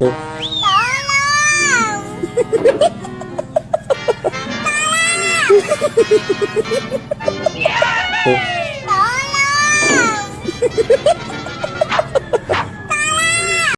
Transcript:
Tolong!